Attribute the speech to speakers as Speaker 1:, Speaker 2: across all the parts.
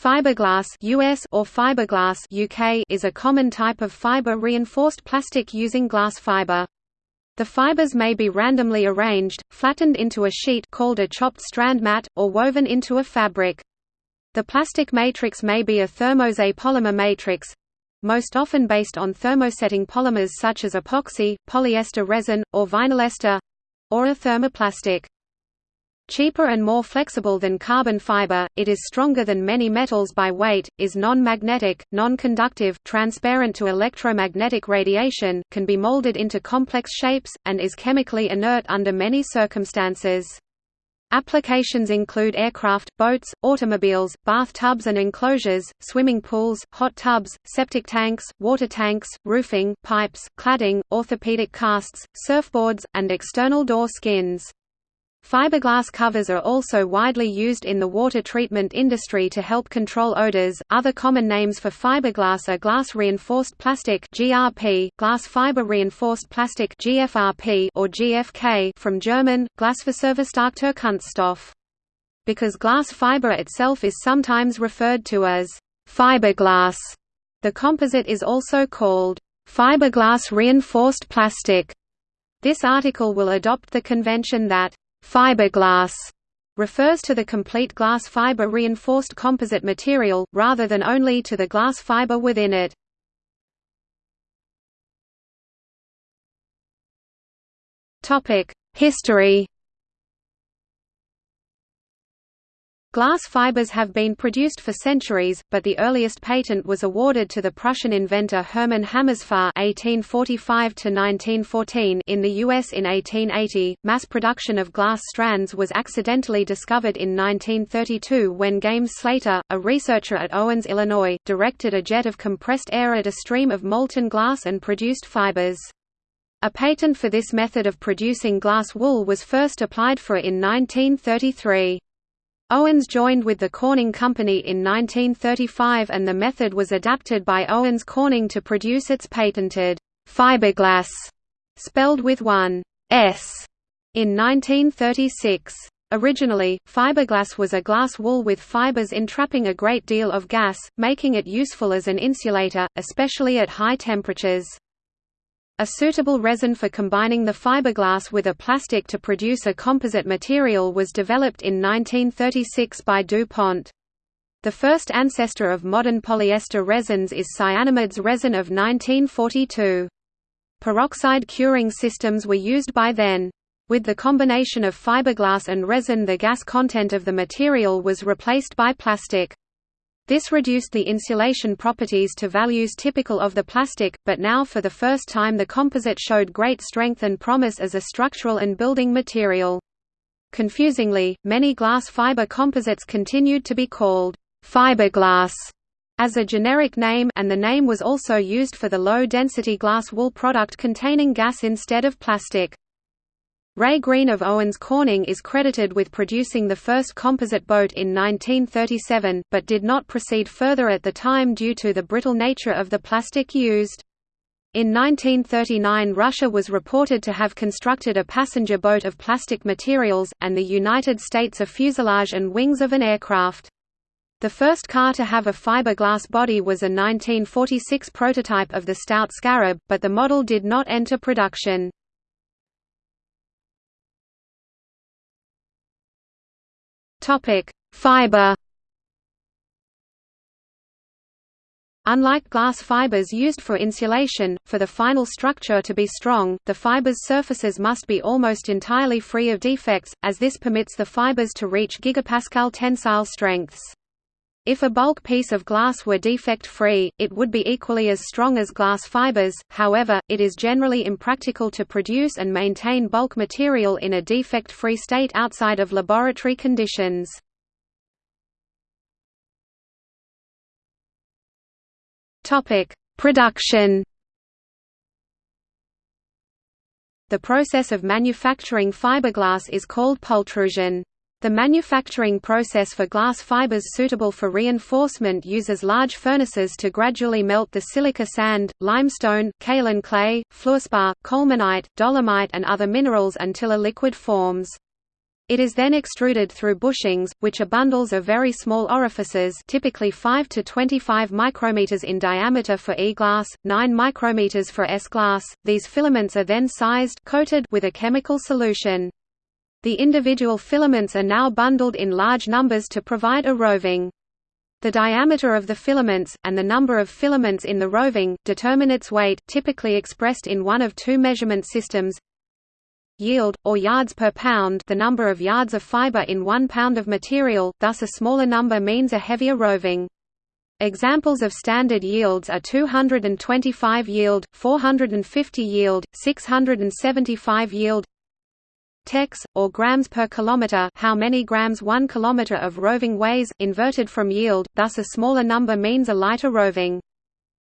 Speaker 1: Fiberglass US or fiberglass UK is a common type of fiber-reinforced plastic using glass fiber. The fibers may be randomly arranged, flattened into a sheet called a chopped strand mat, or woven into a fabric. The plastic matrix may be a thermoset polymer matrix, most often based on thermosetting polymers such as epoxy, polyester resin, or vinyl ester, or a thermoplastic. Cheaper and more flexible than carbon fiber, it is stronger than many metals by weight, is non-magnetic, non-conductive, transparent to electromagnetic radiation, can be molded into complex shapes, and is chemically inert under many circumstances. Applications include aircraft, boats, automobiles, bathtubs and enclosures, swimming pools, hot tubs, septic tanks, water tanks, roofing, pipes, cladding, orthopedic casts, surfboards, and external door skins. Fiberglass covers are also widely used in the water treatment industry to help control odors. Other common names for fiberglass are glass reinforced plastic (GRP), glass fiber reinforced plastic (GFRP) or GFK from German Glasfaserverstärkter Kunststoff. Because glass fiber itself is sometimes referred to as fiberglass, the composite is also called fiberglass reinforced plastic. This article will adopt the convention that Fiberglass refers to the complete glass fiber reinforced composite material, rather than only to the glass fiber within it. History Glass fibers have been produced for centuries, but the earliest patent was awarded to the Prussian inventor Hermann Hammesfahr (1845–1914) in the U.S. in 1880. Mass production of glass strands was accidentally discovered in 1932 when Games Slayter, a researcher at Owens, Illinois, directed a jet of compressed air at a stream of molten glass and produced fibers. A patent for this method of producing glass wool was first applied for in 1933. Owens joined with the Corning Company in 1935 and the method was adapted by Owens Corning to produce its patented fiberglass, spelled with one S, in 1936. Originally, fiberglass was a glass wool with fibers entrapping a great deal of gas, making it useful as an insulator, especially at high temperatures. A suitable resin for combining the fiberglass with a plastic to produce a composite material was developed in 1936 by DuPont. The first ancestor of modern polyester resins is Cyanamid's resin of 1942. Peroxide curing systems were used by then. With the combination of fiberglass and resin the gas content of the material was replaced by plastic. This reduced the insulation properties to values typical of the plastic, but now for the first time the composite showed great strength and promise as a structural and building material. Confusingly, many glass fiber composites continued to be called fiberglass as a generic name and the name was also used for the low-density glass wool product containing gas instead of plastic. Ray Green of Owens Corning is credited with producing the first composite boat in 1937, but did not proceed further at the time due to the brittle nature of the plastic used. In 1939 Russia was reported to have constructed a passenger boat of plastic materials, and the United States a fuselage and wings of an aircraft. The first car to have a fiberglass body was a 1946 prototype of the Stout Scarab, but the model did not enter production.
Speaker 2: Topic: Fiber.
Speaker 1: Unlike glass fibers used for insulation, for the final structure to be strong, the fiber's surfaces must be almost entirely free of defects, as this permits the fibers to reach gigapascal tensile strengths. If a bulk piece of glass were defect-free, it would be equally as strong as glass fibers, however, it is generally impractical to produce and maintain bulk material in a defect-free state outside of laboratory conditions. Production The process of manufacturing fiberglass is called pultrusion. The manufacturing process for glass fibers suitable for reinforcement uses large furnaces to gradually melt the silica sand, limestone, kaolin clay, fluorspar, colemanite, dolomite and other minerals until a liquid forms. It is then extruded through bushings, which are bundles of very small orifices typically 5 to 25 micrometers in diameter for E-glass, 9 micrometers for S-glass. These filaments are then sized coated with a chemical solution. The individual filaments are now bundled in large numbers to provide a roving. The diameter of the filaments, and the number of filaments in the roving, determine its weight typically expressed in one of two measurement systems yield, or yards per pound the number of yards of fiber in one pound of material, thus a smaller number means a heavier roving. Examples of standard yields are 225 yield, 450 yield, 675 yield tex, or grams per kilometer how many grams 1 kilometer of roving weighs, inverted from yield, thus a smaller number means a lighter roving.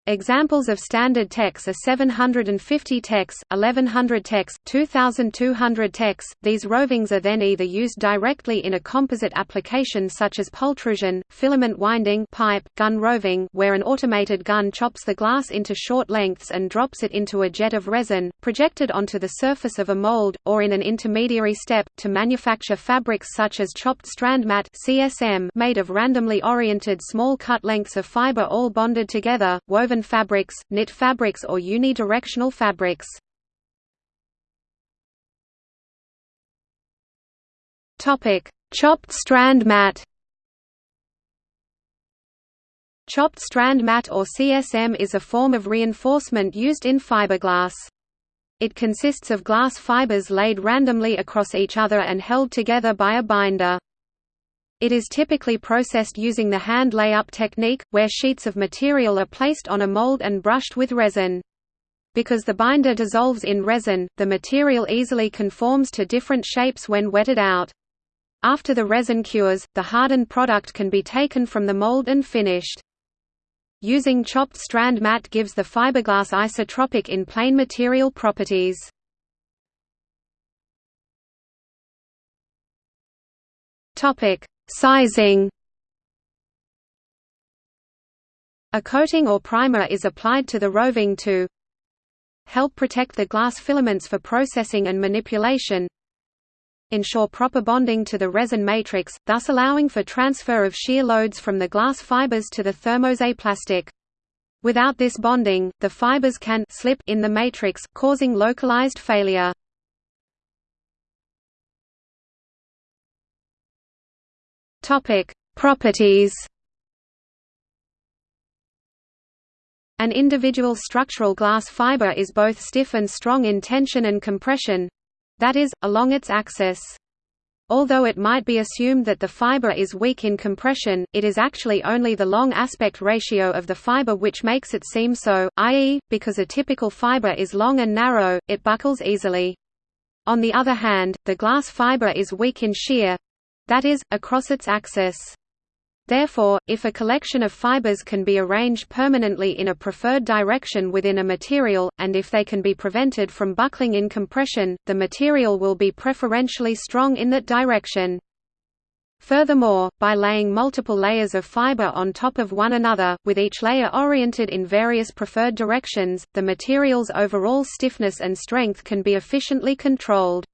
Speaker 1: Examples of standard tex are 750 tex, 1100 tex, 2200 tex. These rovings are then either used directly in a composite application such as pultrusion, filament winding pipe, gun roving where an automated gun chops the glass into short lengths and drops it into a jet of resin, projected onto the surface of a mold, or in an intermediary step, to manufacture fabrics such as chopped strand mat CSM made of randomly oriented small cut lengths of fiber all bonded together, woven woven fabrics, knit fabrics or unidirectional fabrics. Chopped strand mat. Chopped strand mat or CSM is a form of reinforcement used in fiberglass. It consists of glass fibers laid randomly across each other and held together by a binder. It is typically processed using the hand layup technique, where sheets of material are placed on a mold and brushed with resin. Because the binder dissolves in resin, the material easily conforms to different shapes when wetted out. After the resin cures, the hardened product can be taken from the mold and finished. Using chopped strand mat gives the fiberglass isotropic in plane material properties. Topic: Sizing A coating or primer is applied to the roving to help protect the glass filaments for processing and manipulation ensure proper bonding to the resin matrix, thus allowing for transfer of shear loads from the glass fibers to the thermoset plastic. Without this bonding, the fibers can slip in the matrix, causing localized failure. Topic: Properties. An individual structural glass fiber is both stiff and strong in tension and compression that is, along its axis. Although it might be assumed that the fiber is weak in compression, it is actually only the long aspect ratio of the fiber which makes it seem so, i.e., because a typical fiber is long and narrow, it buckles easily. On the other hand, the glass fiber is weak in shear, that is, across its axis. Therefore, if a collection of fibers can be arranged permanently in a preferred direction within a material, and if they can be prevented from buckling in compression, the material will be preferentially strong in that direction. Furthermore, by laying multiple layers of fiber on top of one another, with each layer oriented in various preferred directions, the material's overall stiffness and strength can be efficiently controlled.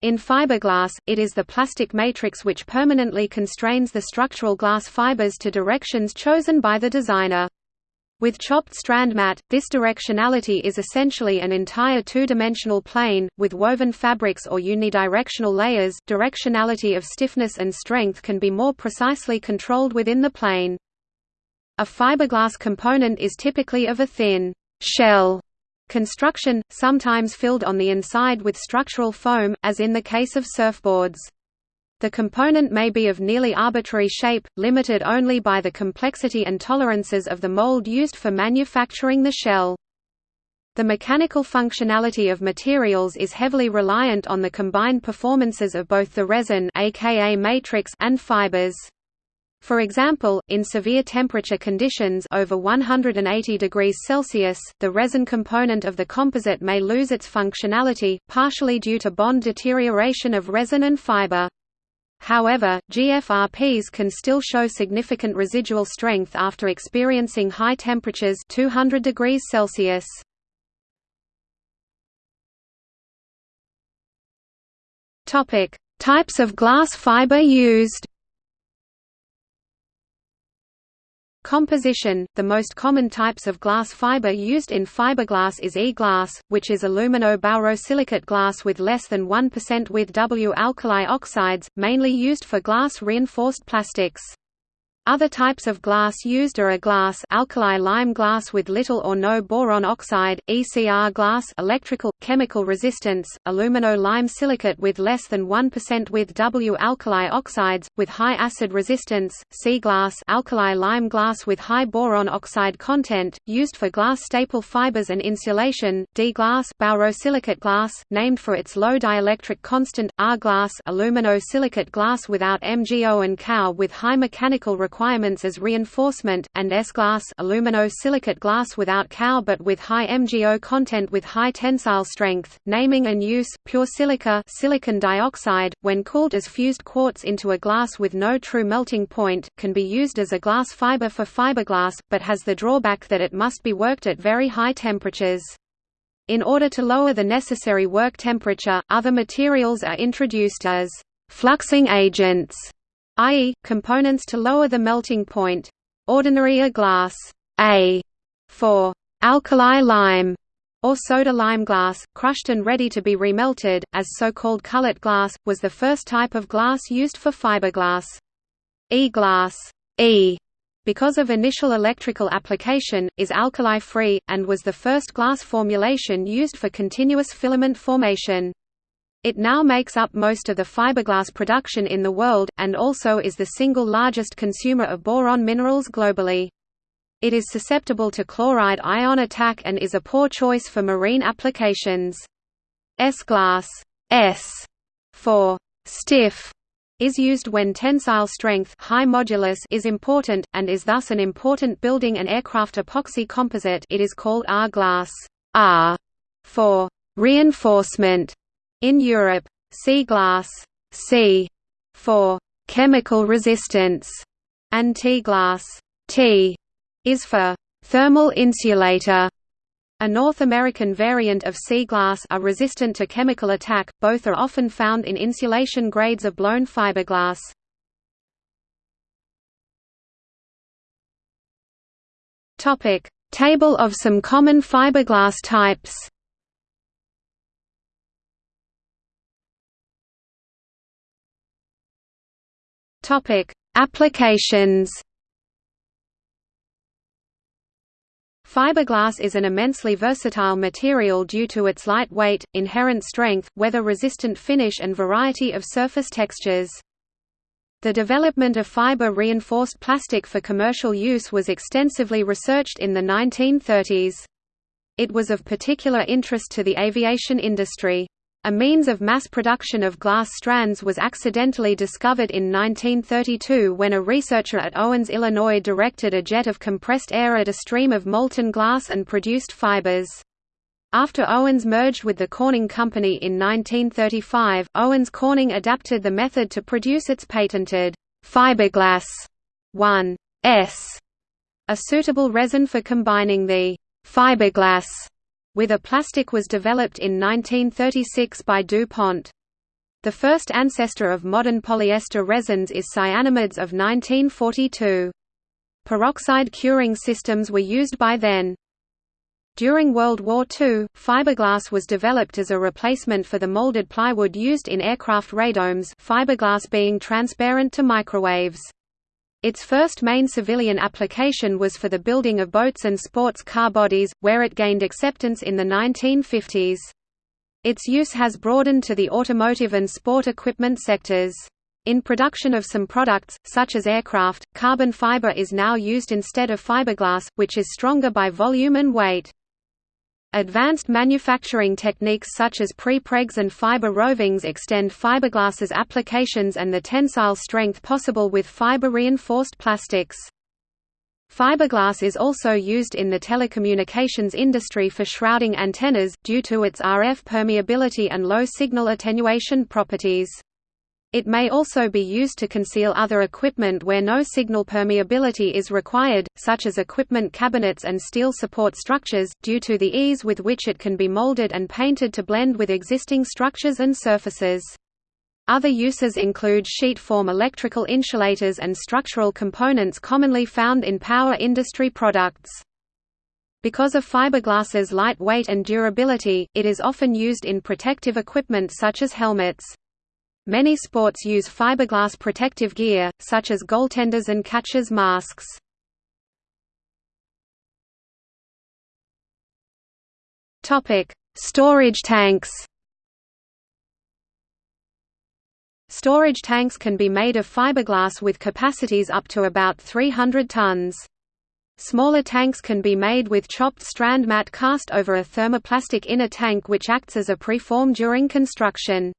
Speaker 1: In fiberglass, it is the plastic matrix which permanently constrains the structural glass fibers to directions chosen by the designer. With chopped strand mat, this directionality is essentially an entire two-dimensional plane, with woven fabrics or unidirectional layers directionality of stiffness and strength can be more precisely controlled within the plane. A fiberglass component is typically of a thin shell Construction, sometimes filled on the inside with structural foam, as in the case of surfboards. The component may be of nearly arbitrary shape, limited only by the complexity and tolerances of the mold used for manufacturing the shell. The mechanical functionality of materials is heavily reliant on the combined performances of both the resin aka matrix and fibers. For example, in severe temperature conditions over 180 degrees Celsius, the resin component of the composite may lose its functionality, partially due to bond deterioration of resin and fiber. However, GFRPs can still show significant residual strength after experiencing high temperatures 200 degrees Celsius. Topic: Types of glass fiber used Composition – The most common types of glass fiber used in fiberglass is E-glass, which is alumino-borosilicate glass with less than 1% with W-alkali oxides, mainly used for glass-reinforced plastics. Other types of glass used are a glass alkali lime glass with little or no boron oxide, ECR glass electrical, chemical resistance, alumino-lime silicate with less than 1% with W-alkali oxides, with high acid resistance, C glass alkali lime glass with high boron oxide content, used for glass staple fibers and insulation, D glass borosilicate glass, named for its low dielectric constant, R glass alumino-silicate glass without MgO and Ca with high mechanical requirements requirements as reinforcement, and S-glass alumino-silicate glass without Ca but with high MgO content with high tensile strength. Naming and use pure silica silicon dioxide, when cooled as fused quartz into a glass with no true melting point, can be used as a glass fiber for fiberglass, but has the drawback that it must be worked at very high temperatures. In order to lower the necessary work temperature, other materials are introduced as fluxing agents i.e., components to lower the melting point. Ordinary A glass A for alkali lime or soda lime glass, crushed and ready to be remelted, as so-called cullet glass, was the first type of glass used for fiberglass. E-glass e, because of initial electrical application, is alkali-free, and was the first glass formulation used for continuous filament formation. It now makes up most of the fiberglass production in the world, and also is the single largest consumer of boron minerals globally. It is susceptible to chloride ion attack and is a poor choice for marine applications. S-glass S for stiff is used when tensile strength high modulus is important, and is thus an important building and aircraft epoxy composite it is called R-glass R for reinforcement in Europe, C-glass C for chemical resistance and T-glass T is for thermal insulator. A North American variant of C-glass are resistant to chemical attack, both are often found in insulation grades of blown fiberglass. Table of some common fiberglass types Topic: Applications. Fiberglass is an immensely versatile material due to its light weight, inherent strength, weather-resistant finish and variety of surface textures. The development of fiber-reinforced plastic for commercial use was extensively researched in the 1930s. It was of particular interest to the aviation industry. A means of mass production of glass strands was accidentally discovered in 1932 when a researcher at Owens, Illinois directed a jet of compressed air at a stream of molten glass and produced fibers. After Owens merged with the Corning Company in 1935, Owens Corning adapted the method to produce its patented fiberglass 1S, a suitable resin for combining the fiberglass with a plastic was developed in 1936 by DuPont. The first ancestor of modern polyester resins is Cyanamid's of 1942. Peroxide curing systems were used by then. During World War II, fiberglass was developed as a replacement for the molded plywood used in aircraft radomes fiberglass being transparent to microwaves. Its first main civilian application was for the building of boats and sports car bodies, where it gained acceptance in the 1950s. Its use has broadened to the automotive and sport equipment sectors. In production of some products, such as aircraft, carbon fiber is now used instead of fiberglass, which is stronger by volume and weight. Advanced manufacturing techniques such as prepregs and fiber rovings extend fiberglass's applications and the tensile strength possible with fiber-reinforced plastics. Fiberglass is also used in the telecommunications industry for shrouding antennas, due to its RF permeability and low signal attenuation properties. It may also be used to conceal other equipment where no signal permeability is required, such as equipment cabinets and steel support structures, due to the ease with which it can be molded and painted to blend with existing structures and surfaces. Other uses include sheet-form electrical insulators and structural components commonly found in power industry products. Because of fiberglass's light weight and durability, it is often used in protective equipment such as helmets. Many sports use fiberglass protective gear, such as goaltenders and catchers' masks. Storage tanks Storage tanks can be made of fiberglass with capacities up to about 300 tons. Smaller tanks can be made with chopped strand mat cast over a thermoplastic inner tank which acts as a preform during construction.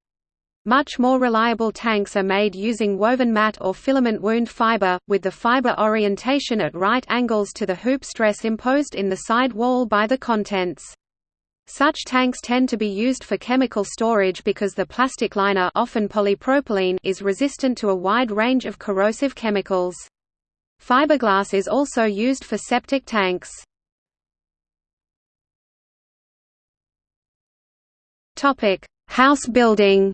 Speaker 1: Much more reliable tanks are made using woven mat or filament wound fiber, with the fiber orientation at right angles to the hoop stress imposed in the side wall by the contents. Such tanks tend to be used for chemical storage because the plastic liner often polypropylene is resistant to a wide range of corrosive chemicals. Fiberglass is also used for septic tanks. House building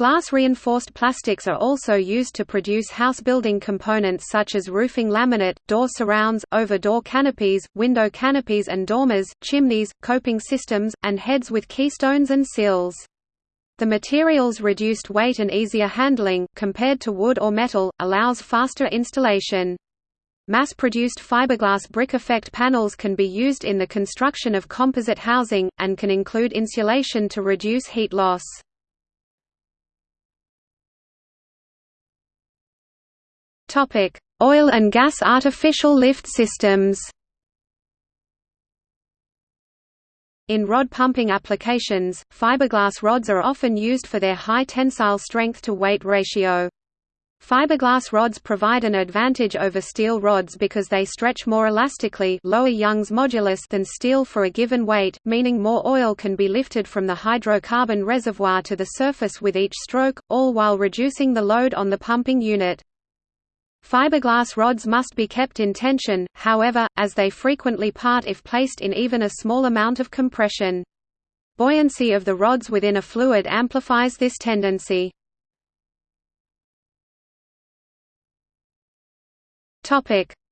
Speaker 1: Glass-reinforced plastics are also used to produce house building components such as roofing laminate, door surrounds, over-door canopies, window canopies and dormers, chimneys, coping systems, and heads with keystones and sills. The material's reduced weight and easier handling, compared to wood or metal, allows faster installation. Mass-produced fiberglass brick effect panels can be used in the construction of composite housing, and can include insulation to reduce heat loss. Oil and gas artificial lift systems In rod pumping applications, fiberglass rods are often used for their high tensile strength-to-weight ratio. Fiberglass rods provide an advantage over steel rods because they stretch more elastically lower Young's modulus than steel for a given weight, meaning more oil can be lifted from the hydrocarbon reservoir to the surface with each stroke, all while reducing the load on the pumping unit. Fiberglass rods must be kept in tension, however, as they frequently part if placed in even a small amount of compression. Buoyancy of the rods within a fluid amplifies this tendency.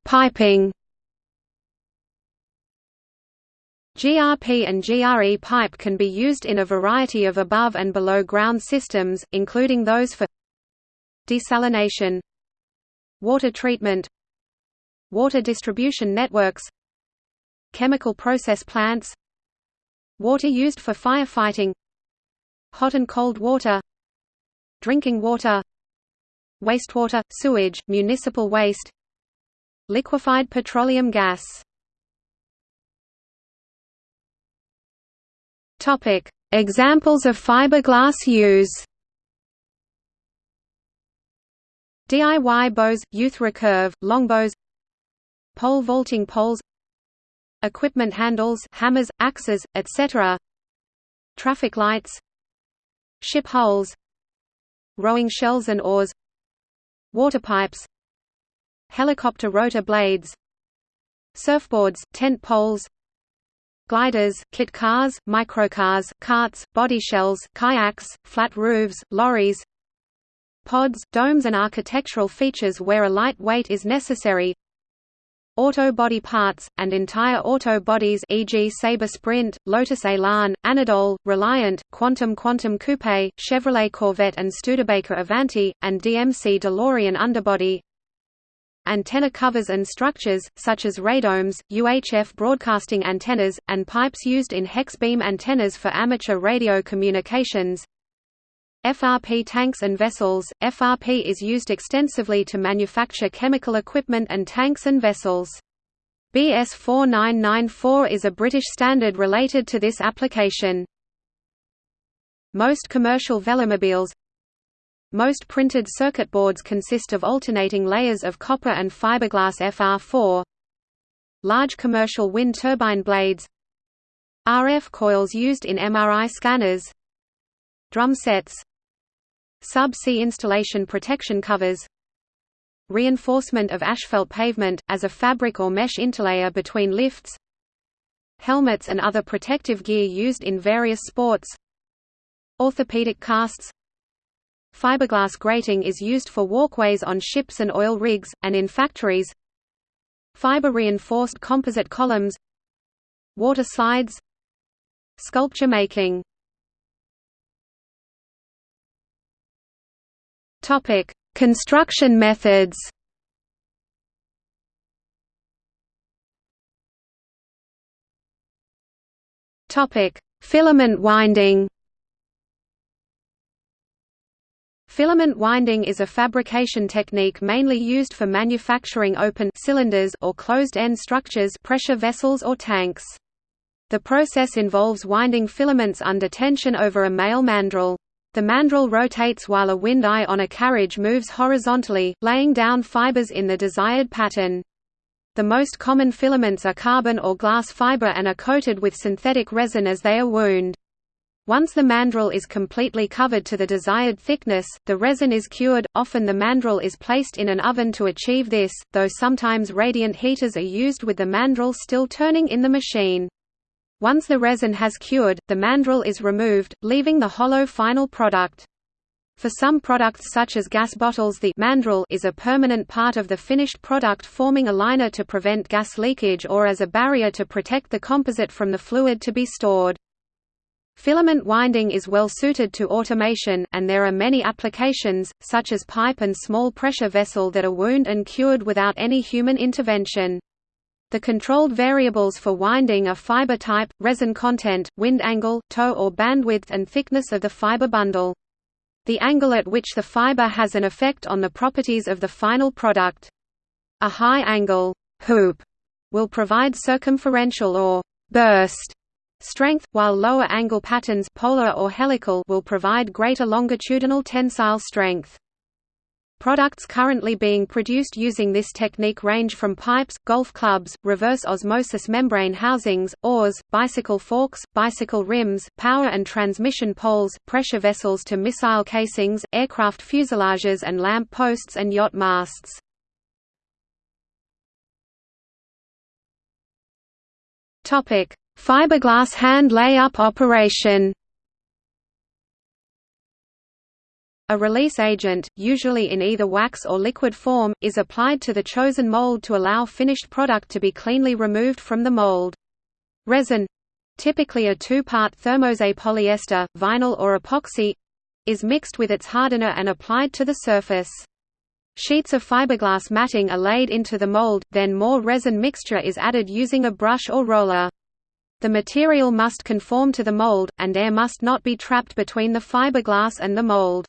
Speaker 1: Piping GRP and GRE pipe can be used in a variety of above and below ground systems, including those for desalination, Water treatment Water distribution networks Chemical process plants Water used for firefighting Hot and cold water Drinking water Wastewater, sewage, municipal waste Liquefied petroleum gas. Examples of fiberglass use DIY bows, youth recurve, longbows Pole vaulting poles Equipment handles hammers, axes, etc. Traffic lights Ship hulls Rowing shells and oars Water pipes Helicopter rotor blades Surfboards, tent poles gliders, kit cars, microcars, carts, body shells, kayaks, flat roofs, lorries pods, domes and architectural features where a light weight is necessary. Auto body parts, and entire auto bodies e.g. Sabre Sprint, Lotus Elan, Anadol, Reliant, Quantum Quantum Coupe, Chevrolet Corvette and Studebaker Avanti, and DMC DeLorean underbody. Antenna covers and structures, such as radomes, UHF broadcasting antennas, and pipes used in hex beam antennas for amateur radio communications FRP tanks and vessels – FRP is used extensively to manufacture chemical equipment and tanks and vessels. BS 4994 is a British standard related to this application. Most commercial velomobiles Most printed circuit boards consist of alternating layers of copper and fiberglass FR4 Large commercial wind turbine blades RF coils used in MRI scanners Drum sets Subsea installation protection covers. Reinforcement of asphalt pavement, as a fabric or mesh interlayer between lifts. Helmets and other protective gear used in various sports. Orthopedic casts. Fiberglass grating is used for walkways on ships and oil rigs, and in factories. Fiber-reinforced composite columns. Water slides. Sculpture making Construction methods Topic: Filament winding. Filament winding is a fabrication technique mainly used for manufacturing open cylinders or closed-end structures pressure vessels or tanks. The process involves winding filaments under tension over a male mandrel. The mandrel rotates while a wind eye on a carriage moves horizontally, laying down fibers in the desired pattern. The most common filaments are carbon or glass fiber and are coated with synthetic resin as they are wound. Once the mandrel is completely covered to the desired thickness, the resin is cured. Often the mandrel is placed in an oven to achieve this, though sometimes radiant heaters are used with the mandrel still turning in the machine. Once the resin has cured, the mandrel is removed, leaving the hollow final product. For some products such as gas bottles the mandrel is a permanent part of the finished product forming a liner to prevent gas leakage or as a barrier to protect the composite from the fluid to be stored. Filament winding is well suited to automation, and there are many applications, such as pipe and small pressure vessel that are wound and cured without any human intervention. The controlled variables for winding are fiber type, resin content, wind angle, tow or bandwidth and thickness of the fiber bundle the angle at which the fiber has an effect on the properties of the final product. A high angle hoop will provide circumferential or burst strength, while lower angle patterns polar or helical will provide greater longitudinal tensile strength. Products currently being produced using this technique range from pipes, golf clubs, reverse osmosis membrane housings, oars, bicycle forks, bicycle rims, power and transmission poles, pressure vessels to missile casings, aircraft fuselages and lamp posts and yacht masts. Fiberglass hand layup operation A release agent, usually in either wax or liquid form, is applied to the chosen mold to allow finished product to be cleanly removed from the mold. Resin—typically a two-part thermoset polyester, vinyl or epoxy—is mixed with its hardener and applied to the surface. Sheets of fiberglass matting are laid into the mold, then more resin mixture is added using a brush or roller. The material must conform to the mold, and air must not be trapped between the fiberglass and the mold.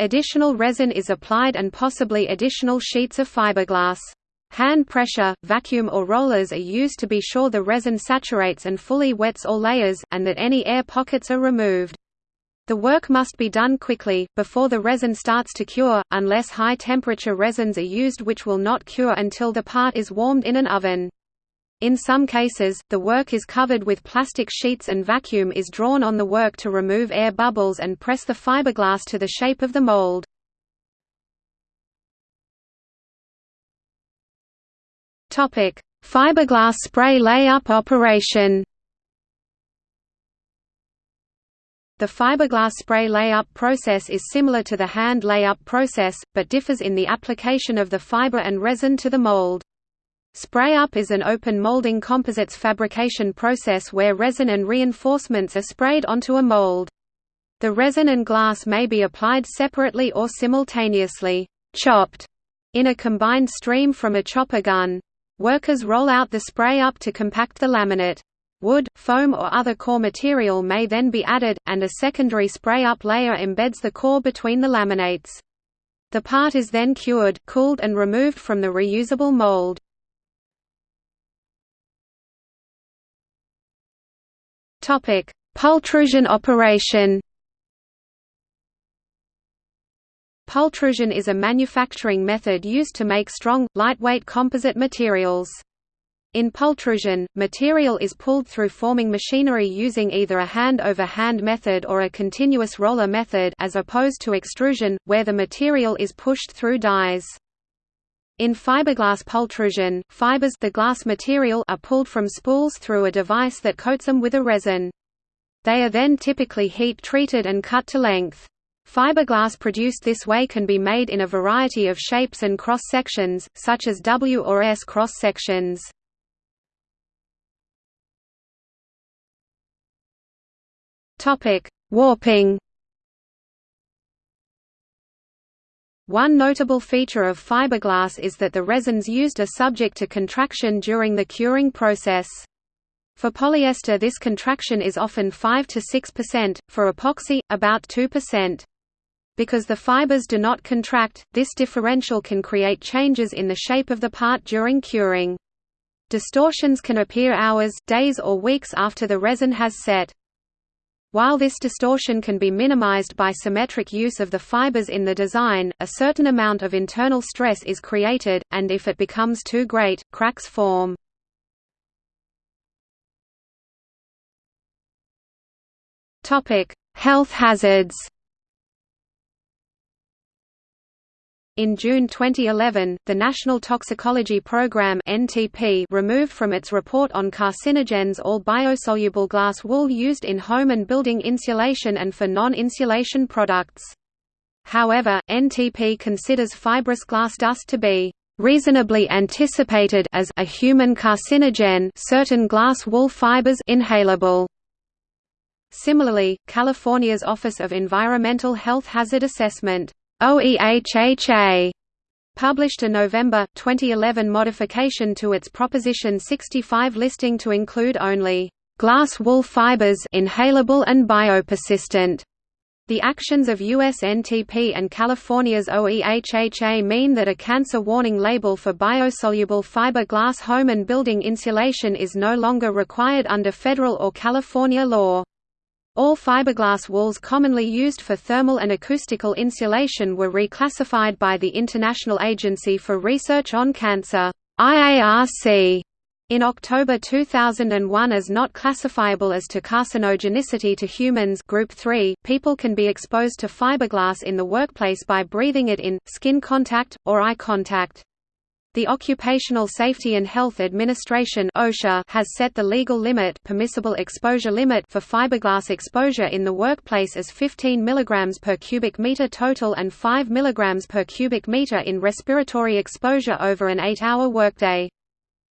Speaker 1: Additional resin is applied and possibly additional sheets of fiberglass. Hand pressure, vacuum or rollers are used to be sure the resin saturates and fully wets all layers, and that any air pockets are removed. The work must be done quickly, before the resin starts to cure, unless high-temperature resins are used which will not cure until the part is warmed in an oven. In some cases, the work is covered with plastic sheets and vacuum is drawn on the work to remove air bubbles and press the fiberglass to the shape of the mold. Fiberglass spray layup operation The fiberglass spray layup process is similar to the hand layup process, but differs in the application of the fiber and resin to the mold. Spray-up is an open molding composites fabrication process where resin and reinforcements are sprayed onto a mold. The resin and glass may be applied separately or simultaneously chopped in a combined stream from a chopper gun. Workers roll out the spray up to compact the laminate. Wood, foam or other core material may then be added, and a secondary spray-up layer embeds the core between the laminates. The part is then cured, cooled and removed from the reusable mold. Topic: Pultrusion operation. Pultrusion is a manufacturing method used to make strong, lightweight composite materials. In pultrusion, material is pulled through forming machinery using either a hand-over-hand -hand method or a continuous roller method as opposed to extrusion, where the material is pushed through dies. In fiberglass pultrusion, fibers the glass material are pulled from spools through a device that coats them with a resin. They are then typically heat-treated and cut to length. Fiberglass produced this way can be made in a variety of shapes and cross-sections, such as W or S cross-sections. Warping One notable feature of fiberglass is that the resins used are subject to contraction during the curing process. For polyester this contraction is often 5 to 6%, for epoxy, about 2%. Because the fibers do not contract, this differential can create changes in the shape of the part during curing. Distortions can appear hours, days or weeks after the resin has set. While this distortion can be minimized by symmetric use of the fibers in the design, a certain amount of internal stress is created, and if it becomes too great, cracks form. Health hazards In June 2011, the National Toxicology Program (NTP) removed from its report on carcinogens all biosoluble glass wool used in home and building insulation and for non-insulation products. However, NTP considers fibrous glass dust to be reasonably anticipated as a human carcinogen certain glass wool fibers inhalable. Similarly, California's Office of Environmental Health Hazard Assessment OEHHA published a November, 2011 modification to its Proposition 65 listing to include only glass wool fibers inhalable and biopersistent. The actions of USNTP and California's OEHHA mean that a cancer warning label for biosoluble fiber glass home and building insulation is no longer required under federal or California law. All fiberglass wools commonly used for thermal and acoustical insulation were reclassified by the International Agency for Research on Cancer IARC, in October 2001 as not classifiable as to carcinogenicity to humans group 3, people can be exposed to fiberglass in the workplace by breathing it in, skin contact, or eye contact. The Occupational Safety and Health Administration (OSHA) has set the legal limit, permissible exposure limit for fiberglass exposure in the workplace as 15 mg per cubic meter total and 5 mg per cubic meter in respiratory exposure over an 8-hour workday.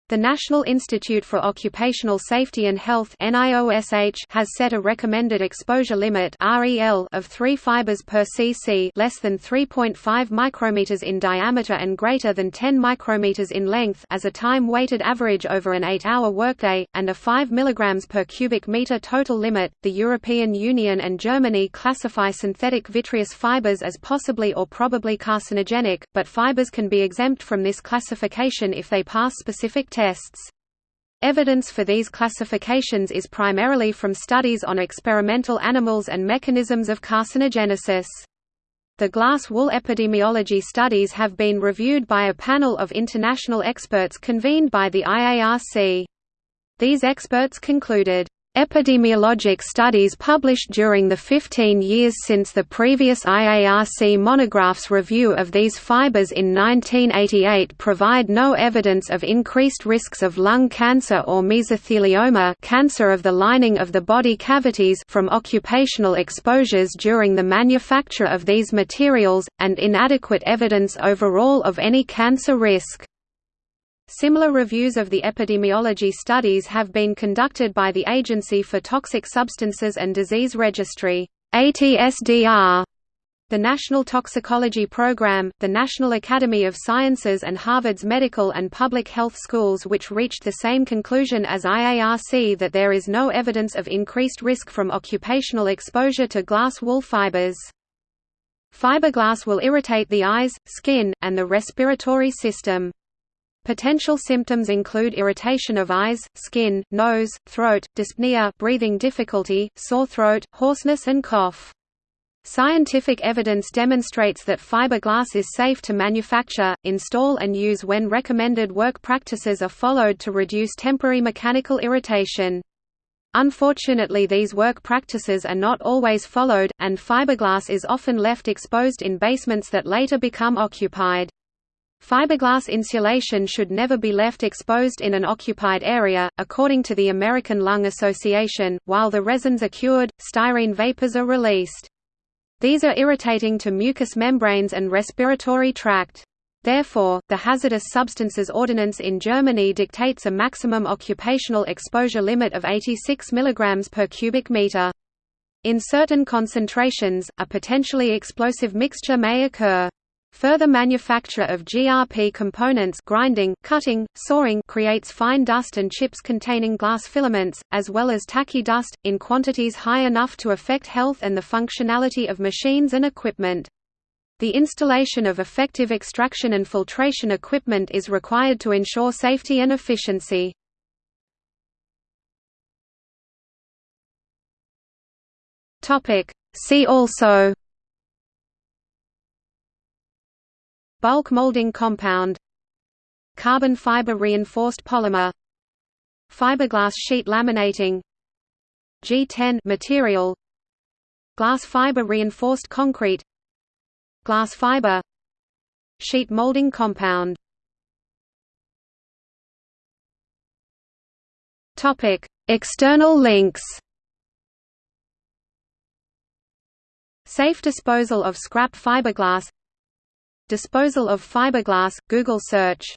Speaker 1: The National Institute for Occupational Safety and Health has set a recommended exposure limit of 3 fibers per cc less than 3.5 micrometers in diameter and greater than 10 micrometers in length as a time-weighted average over an 8-hour workday, and a 5 mg per cubic meter total limit. The European Union and Germany classify synthetic vitreous fibers as possibly or probably carcinogenic, but fibers can be exempt from this classification if they pass specific tests. Evidence for these classifications is primarily from studies on experimental animals and mechanisms of carcinogenesis. The glass wool epidemiology studies have been reviewed by a panel of international experts convened by the IARC. These experts concluded, Epidemiologic studies published during the 15 years since the previous IARC monograph's review of these fibers in 1988 provide no evidence of increased risks of lung cancer or mesothelioma cancer of the lining of the body cavities from occupational exposures during the manufacture of these materials, and inadequate evidence overall of any cancer risk. Similar reviews of the epidemiology studies have been conducted by the Agency for Toxic Substances and Disease Registry ATSDR, the National Toxicology Program, the National Academy of Sciences and Harvard's Medical and Public Health Schools which reached the same conclusion as IARC that there is no evidence of increased risk from occupational exposure to glass wool fibers. Fiberglass will irritate the eyes, skin, and the respiratory system. Potential symptoms include irritation of eyes, skin, nose, throat, dyspnea breathing difficulty, sore throat, hoarseness and cough. Scientific evidence demonstrates that fiberglass is safe to manufacture, install and use when recommended work practices are followed to reduce temporary mechanical irritation. Unfortunately these work practices are not always followed, and fiberglass is often left exposed in basements that later become occupied. Fiberglass insulation should never be left exposed in an occupied area. According to the American Lung Association, while the resins are cured, styrene vapors are released. These are irritating to mucous membranes and respiratory tract. Therefore, the Hazardous Substances Ordinance in Germany dictates a maximum occupational exposure limit of 86 mg per cubic meter. In certain concentrations, a potentially explosive mixture may occur. Further manufacture of GRP components grinding, cutting, sawing creates fine dust and chips containing glass filaments, as well as tacky dust, in quantities high enough to affect health and the functionality of machines and equipment. The installation of effective extraction and filtration equipment is required to ensure safety and efficiency. See also Bulk molding compound Carbon fiber reinforced polymer Fiberglass sheet laminating G10 material Glass fiber reinforced concrete Glass fiber Sheet molding compound Topic: External links. Safe disposal of scrap fiberglass Disposal of fiberglass Google search